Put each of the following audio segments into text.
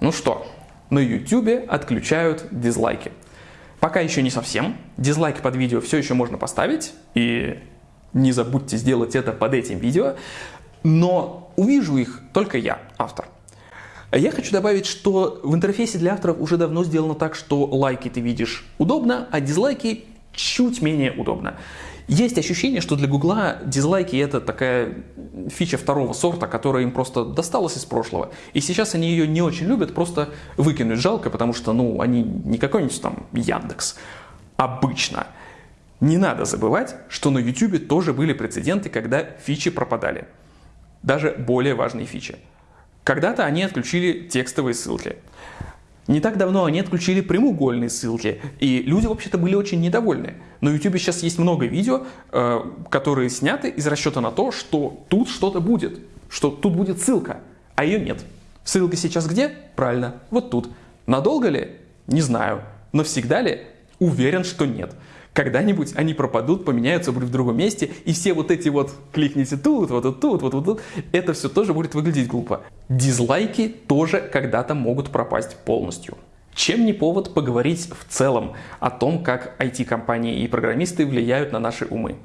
Ну что, на YouTube отключают дизлайки. Пока еще не совсем. Дизлайки под видео все еще можно поставить. И не забудьте сделать это под этим видео. Но увижу их только я, автор. Я хочу добавить, что в интерфейсе для авторов уже давно сделано так, что лайки ты видишь удобно, а дизлайки чуть менее удобно. Есть ощущение, что для Гугла дизлайки это такая фича второго сорта, которая им просто досталась из прошлого. И сейчас они ее не очень любят, просто выкинуть жалко, потому что ну, они не какой-нибудь там Яндекс. Обычно. Не надо забывать, что на YouTube тоже были прецеденты, когда фичи пропадали. Даже более важные фичи. Когда-то они отключили текстовые ссылки. Не так давно они отключили прямоугольные ссылки, и люди вообще-то были очень недовольны. На YouTube сейчас есть много видео, э, которые сняты из расчета на то, что тут что-то будет, что тут будет ссылка, а ее нет. Ссылка сейчас где? Правильно, вот тут. Надолго ли? Не знаю. Но всегда ли? Уверен, что нет. Когда-нибудь они пропадут, поменяются, будут в другом месте, и все вот эти вот кликните тут, вот тут, вот, вот тут, это все тоже будет выглядеть глупо. Дизлайки тоже когда-то могут пропасть полностью. Чем не повод поговорить в целом о том, как IT-компании и программисты влияют на наши умы.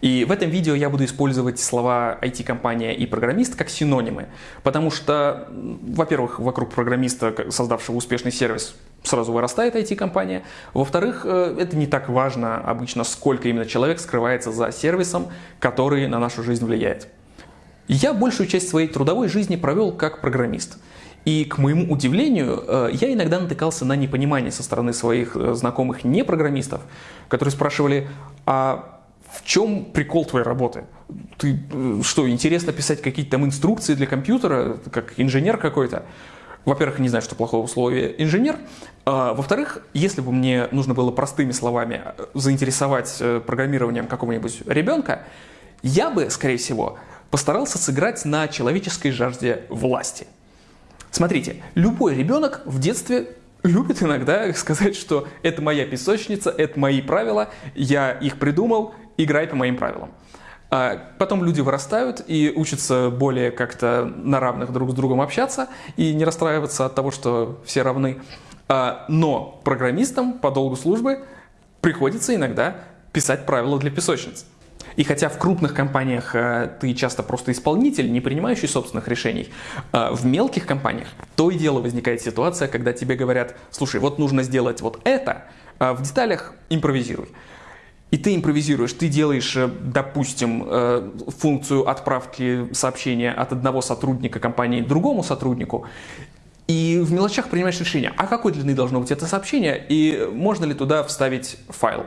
И в этом видео я буду использовать слова IT-компания и программист как синонимы, потому что, во-первых, вокруг программиста, создавшего успешный сервис, сразу вырастает IT-компания. Во-вторых, э, это не так важно обычно, сколько именно человек скрывается за сервисом, который на нашу жизнь влияет. Я большую часть своей трудовой жизни провел как программист. И, к моему удивлению, э, я иногда натыкался на непонимание со стороны своих э, знакомых непрограммистов, которые спрашивали, а в чем прикол твоей работы? Ты что, интересно писать какие-то там инструкции для компьютера, как инженер какой-то? Во-первых, не знаю, что плохого в слове инженер. А, во-вторых, если бы мне нужно было простыми словами э, заинтересовать э, программированием какого-нибудь ребенка, я бы, скорее всего, постарался сыграть на человеческой жажде власти. Смотрите, любой ребенок в детстве любит иногда сказать, что это моя песочница, это мои правила, я их придумал, играй по моим правилам. А потом люди вырастают и учатся более как-то на равных друг с другом общаться и не расстраиваться от того, что все равны. А, но программистам по долгу службы приходится иногда писать правила для песочниц. И хотя в крупных компаниях э, ты часто просто исполнитель, не принимающий собственных решений, э, в мелких компаниях то и дело возникает ситуация, когда тебе говорят, слушай, вот нужно сделать вот это, а в деталях импровизируй. И ты импровизируешь, ты делаешь, э, допустим, э, функцию отправки сообщения от одного сотрудника компании другому сотруднику, и в мелочах принимаешь решение, а какой длины должно быть это сообщение, и можно ли туда вставить файл.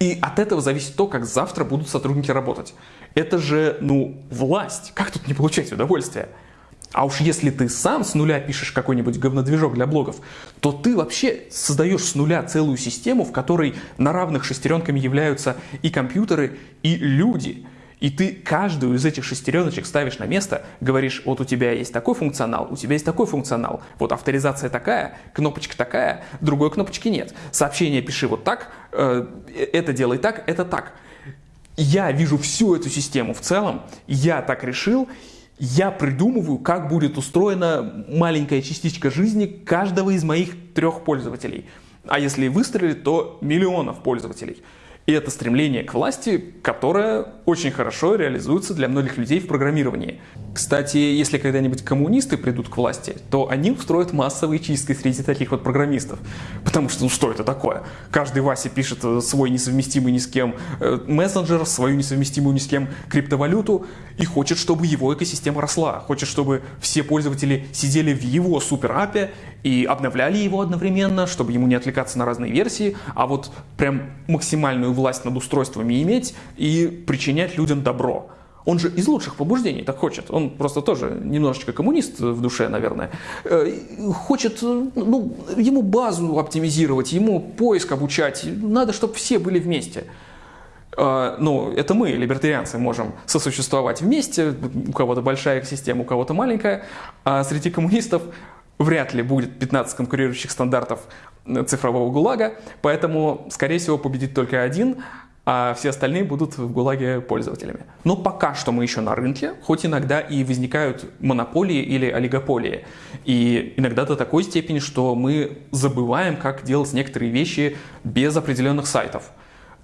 И от этого зависит то, как завтра будут сотрудники работать. Это же, ну, власть. Как тут не получать удовольствие? А уж если ты сам с нуля пишешь какой-нибудь говнодвижок для блогов, то ты вообще создаешь с нуля целую систему, в которой на равных шестеренками являются и компьютеры, и люди. И ты каждую из этих шестереночек ставишь на место, говоришь, вот у тебя есть такой функционал, у тебя есть такой функционал, вот авторизация такая, кнопочка такая, другой кнопочки нет. Сообщение пиши вот так, э, это делай так, это так. Я вижу всю эту систему в целом, я так решил, я придумываю, как будет устроена маленькая частичка жизни каждого из моих трех пользователей. А если выстрелит, то миллионов пользователей. И это стремление к власти, которое очень хорошо реализуется для многих людей в программировании. Кстати, если когда-нибудь коммунисты придут к власти, то они устроят массовые чистки среди таких вот программистов. Потому что, ну что это такое? Каждый Вася пишет э, свой несовместимый ни с кем э, мессенджер, свою несовместимую ни с кем криптовалюту и хочет, чтобы его экосистема росла. Хочет, чтобы все пользователи сидели в его супер-апе и обновляли его одновременно, чтобы ему не отвлекаться на разные версии, а вот прям максимальную власть над устройствами иметь и причинять людям добро. Он же из лучших побуждений так хочет. Он просто тоже немножечко коммунист в душе, наверное. Э, хочет, ну, ему базу оптимизировать, ему поиск обучать. Надо, чтобы все были вместе. Э, ну, это мы, либертарианцы, можем сосуществовать вместе. У кого-то большая экосистема, у кого-то маленькая. А среди коммунистов вряд ли будет 15 конкурирующих стандартов цифрового ГУЛАГа, поэтому, скорее всего, победит только один, а все остальные будут в ГУЛАГе пользователями. Но пока что мы еще на рынке, хоть иногда и возникают монополии или олигополии. И иногда до такой степени, что мы забываем, как делать некоторые вещи без определенных сайтов.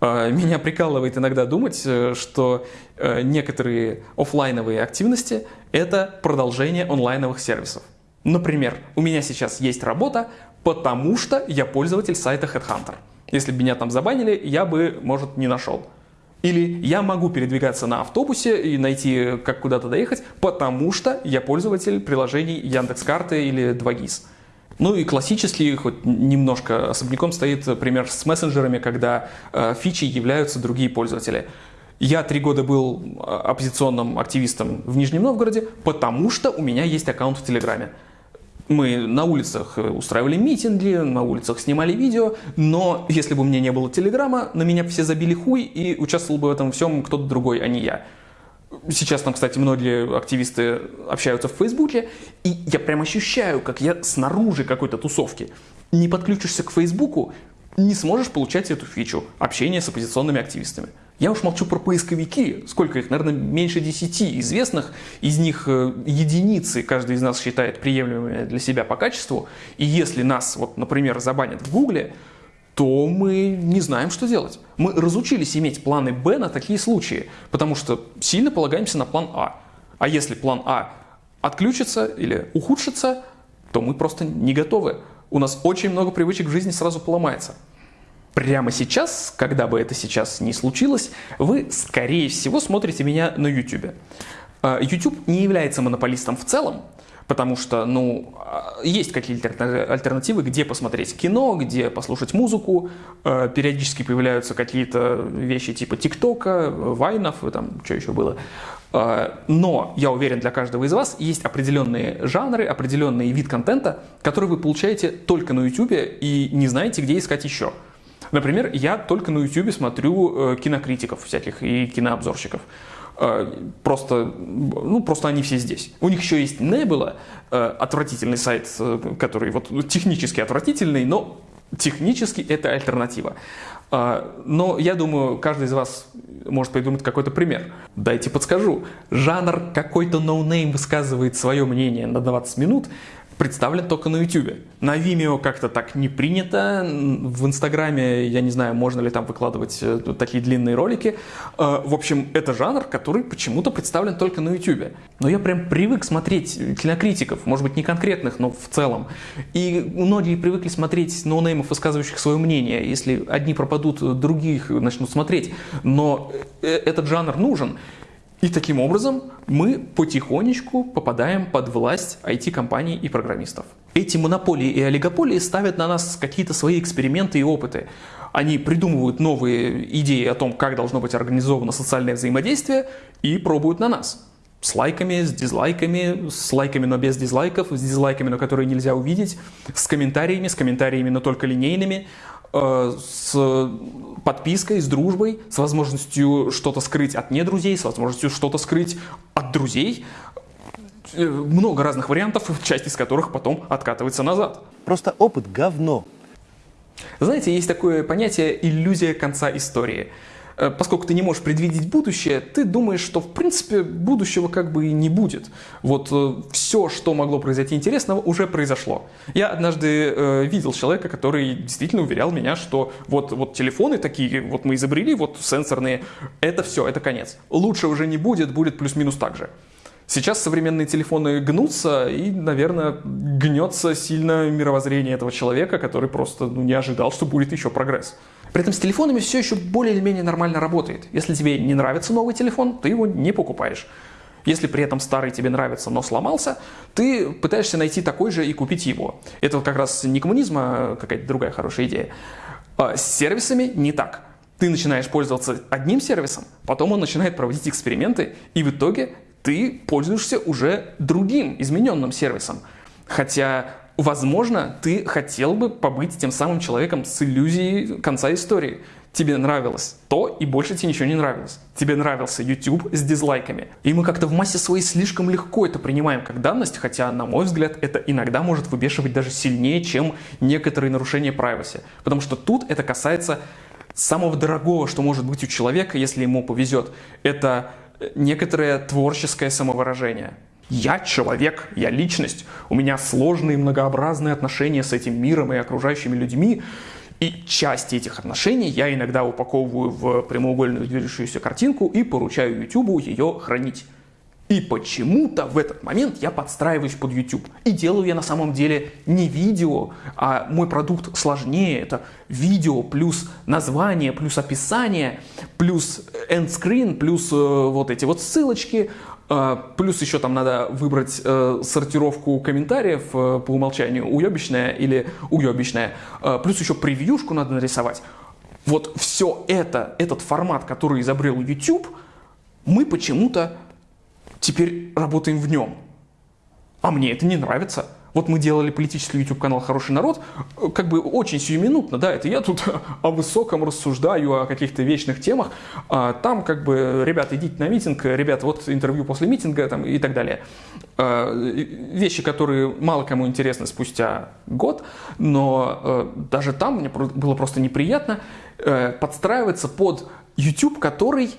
А, меня прикалывает иногда думать, э, что э, некоторые офлайновые активности – это продолжение онлайновых сервисов. Например, у меня сейчас есть работа, потому что я пользователь сайта Headhunter – если бы меня там забанили, я бы, может, не нашел. Или я могу передвигаться на автобусе и найти, как куда-то доехать, потому что я пользователь приложений Яндекс.Карты или 2GIS. Ну и классический, хоть немножко особняком стоит пример с мессенджерами, когда э, фичи являются другие пользователи. Я три года был э, оппозиционным активистом в Нижнем Новгороде, потому что у меня есть аккаунт в Телеграме. Мы на улицах э, устраивали митинги, на улицах снимали видео, но если бы у меня не было Телеграма, на меня все забили хуй и участвовал бы в этом всем кто-то другой, а не я. Сейчас там, кстати, многие активисты общаются в Фейсбуке, и я прям ощущаю, как я снаружи какой-то тусовки. Не подключишься к Фейсбуку, не сможешь получать эту фичу общения с оппозиционными активистами. Я уж молчу про поисковики, сколько их, наверное, меньше десяти известных, из них э, единицы каждый из нас считает приемлемыми для себя по качеству, и если нас, вот, например, забанят в Гугле, то мы не знаем, что делать. Мы разучились иметь планы Б на такие случаи, потому что сильно полагаемся на план А. А если план А отключится или ухудшится, то мы просто не готовы. У нас очень много привычек в жизни сразу поломается. Прямо сейчас, когда бы это сейчас не случилось, вы, скорее всего, смотрите меня на YouTube. А, YouTube не является монополистом в целом, потому что, ну, а, есть какие-то альтернативы, где посмотреть кино, где послушать музыку, а, периодически появляются какие-то вещи типа ТикТока, Вайнов, там что еще было. Но, я уверен, для каждого из вас есть определенные жанры, определенный вид контента, который вы получаете только на YouTube и не знаете, где искать еще. Например, я только на YouTube смотрю э, кинокритиков всяких и кинообзорщиков. Э, просто, ну, просто они все здесь. У них еще есть Nebula, э, отвратительный сайт, который вот технически отвратительный, но технически это альтернатива. Но я думаю, каждый из вас может придумать какой-то пример. Дайте подскажу. Жанр какой-то noname высказывает свое мнение на 20 минут, представлен только на YouTube. На Vimeo как-то так не принято. В Инстаграме, я не знаю, можно ли там выкладывать э, такие длинные ролики. Э, в общем, это жанр, который почему-то представлен только на YouTube. Но я прям привык смотреть кинокритиков, может быть, не конкретных, но в целом. И многие привыкли смотреть noname ов, высказывающих свое мнение. Если одни пропадут, других начнут смотреть. Но э, этот жанр нужен. И таким образом мы потихонечку попадаем под власть IT-компаний и программистов. Эти монополии и олигополии ставят на нас какие-то свои эксперименты и опыты. Они придумывают новые идеи о том, как должно быть организовано социальное взаимодействие и пробуют на нас. С лайками, с дизлайками, с лайками, но без дизлайков, с дизлайками, но которые нельзя увидеть, с комментариями, с комментариями, но только линейными, с подпиской, с дружбой, с возможностью что-то скрыть от недрузей, с возможностью что-то скрыть от друзей. Э, много разных вариантов, часть из которых потом откатывается назад. Просто опыт говно. Знаете, есть такое понятие иллюзия конца истории. Э, поскольку ты не можешь предвидеть будущее, ты думаешь, что в принципе будущего как бы и не будет. Вот э, все, что могло произойти интересного, уже произошло. Я однажды э, видел человека, который действительно уверял меня, что вот, вот телефоны такие, вот мы изобрели, вот сенсорные, это все, это конец. Лучше уже не будет, будет плюс-минус так же. Сейчас современные телефоны гнутся, и, наверное, гнется сильно мировоззрение этого человека, который просто ну, не ожидал, что будет еще прогресс. При этом с телефонами все еще более или менее нормально работает. Если тебе не нравится новый телефон, ты его не покупаешь. Если при этом старый тебе нравится, но сломался, ты пытаешься найти такой же и купить его. Это как раз не коммунизм, а какая-то другая хорошая идея. А с сервисами не так. Ты начинаешь пользоваться одним сервисом, потом он начинает проводить эксперименты, и в итоге ты пользуешься уже другим, измененным сервисом. Хотя Возможно, ты хотел бы побыть тем самым человеком с иллюзией конца истории. Тебе нравилось то, и больше тебе ничего не нравилось. Тебе нравился YouTube с дизлайками. И мы как-то в массе своей слишком легко это принимаем как данность, хотя, на мой взгляд, это иногда может выбешивать даже сильнее, чем некоторые нарушения privacy. Потому что тут это касается самого дорогого, что может быть у человека, если ему повезет, это некоторое творческое самовыражение. Я человек, я личность, у меня сложные многообразные отношения с этим миром и окружающими людьми, и части этих отношений я иногда упаковываю в прямоугольную движущуюся картинку и поручаю YouTube ее хранить. И почему-то в этот момент я подстраиваюсь под YouTube. И делаю я на самом деле не видео, а мой продукт сложнее. Это видео плюс название, плюс описание, плюс эндскрин, плюс э, вот эти вот ссылочки, э, плюс еще там надо выбрать э, сортировку комментариев э, по умолчанию, уебищная или уебищная, э, плюс еще превьюшку надо нарисовать. Вот все это, этот формат, который изобрел YouTube, мы почему-то теперь работаем в нем. А мне это не нравится. Вот мы делали политический YouTube-канал «Хороший народ», как бы очень сиюминутно, да, это я тут о высоком рассуждаю, о каких-то вечных темах, а там как бы, ребята, идите на митинг, ребята, вот интервью после митинга там, и так далее. А, вещи, которые мало кому интересны спустя год, но э, даже там мне было просто неприятно э, подстраиваться под YouTube, который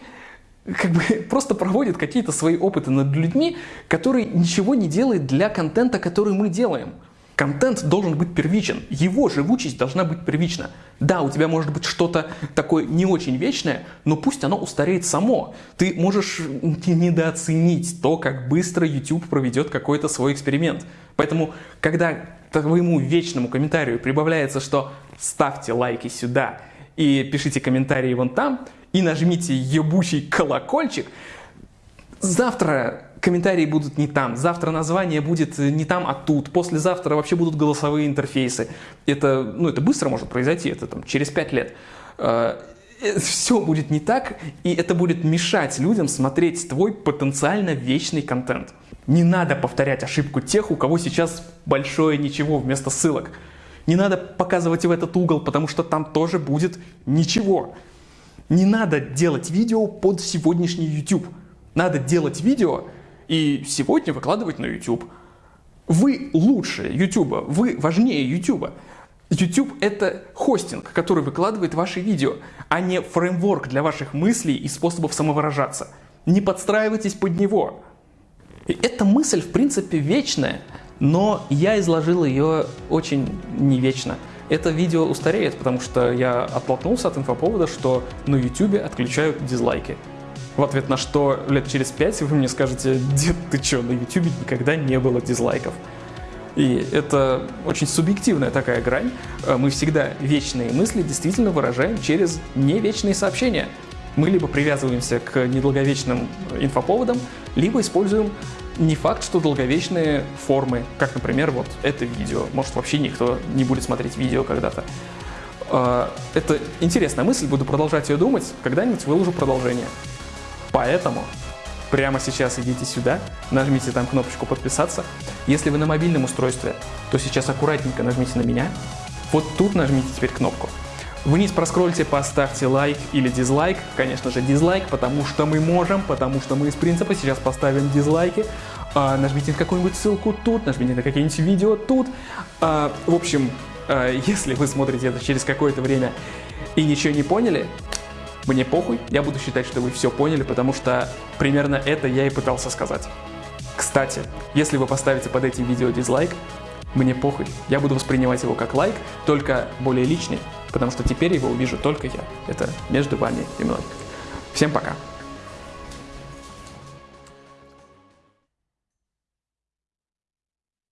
как бы просто проводит какие-то свои опыты над людьми, который ничего не делает для контента, который мы делаем. Контент должен быть первичен, его живучесть должна быть первична. Да, у тебя может быть что-то такое не очень вечное, но пусть оно устареет само. Ты можешь недооценить то, как быстро YouTube проведет какой-то свой эксперимент. Поэтому, когда твоему вечному комментарию прибавляется, что ставьте лайки сюда и пишите комментарии вон там, и нажмите ебучий колокольчик, завтра комментарии будут не там, завтра название будет не там, а тут, послезавтра вообще будут голосовые интерфейсы. Это, ну, это быстро может произойти, это там через пять лет. А, э, Все будет не так, и это будет мешать людям смотреть твой потенциально вечный контент. Не надо повторять ошибку тех, у кого сейчас большое ничего вместо ссылок. Не надо показывать в этот угол, потому что там тоже будет ничего. Не надо делать видео под сегодняшний YouTube. Надо делать видео и сегодня выкладывать на YouTube. Вы лучше YouTube, вы важнее YouTube. YouTube — это хостинг, который выкладывает ваши видео, а не фреймворк для ваших мыслей и способов самовыражаться. Не подстраивайтесь под него. И эта мысль, в принципе, вечная, но я изложил ее очень не вечно это видео устареет, потому что я оттолкнулся от инфоповода, что на YouTube отключают дизлайки. В ответ на что лет через пять вы мне скажете, дед, ты что, на YouTube никогда не было дизлайков. И это очень субъективная такая грань. Э, мы всегда вечные мысли действительно выражаем через невечные сообщения. Мы либо привязываемся к недолговечным инфоповодам, либо используем не факт, что долговечные формы, как, например, вот это видео. Может, вообще никто не будет смотреть видео когда-то. А, это интересная мысль, буду продолжать ее думать, когда-нибудь выложу продолжение. Поэтому прямо сейчас идите сюда, нажмите там кнопочку «Подписаться». Если вы на мобильном устройстве, то сейчас аккуратненько нажмите на меня. Вот тут нажмите теперь кнопку. Вниз проскрольте, поставьте лайк или дизлайк. Конечно же дизлайк, потому что мы можем, потому что мы из принципа сейчас поставим дизлайки. А, нажмите на какую-нибудь ссылку тут, нажмите на какие-нибудь видео тут. А, в общем, а, если вы смотрите это через какое-то время и ничего не поняли, мне похуй, я буду считать, что вы все поняли, потому что примерно это я и пытался сказать. Кстати, если вы поставите под этим видео дизлайк, мне похуй, я буду воспринимать его как лайк, только более личный, потому что теперь его увижу только я. Это между вами и мной. Всем пока.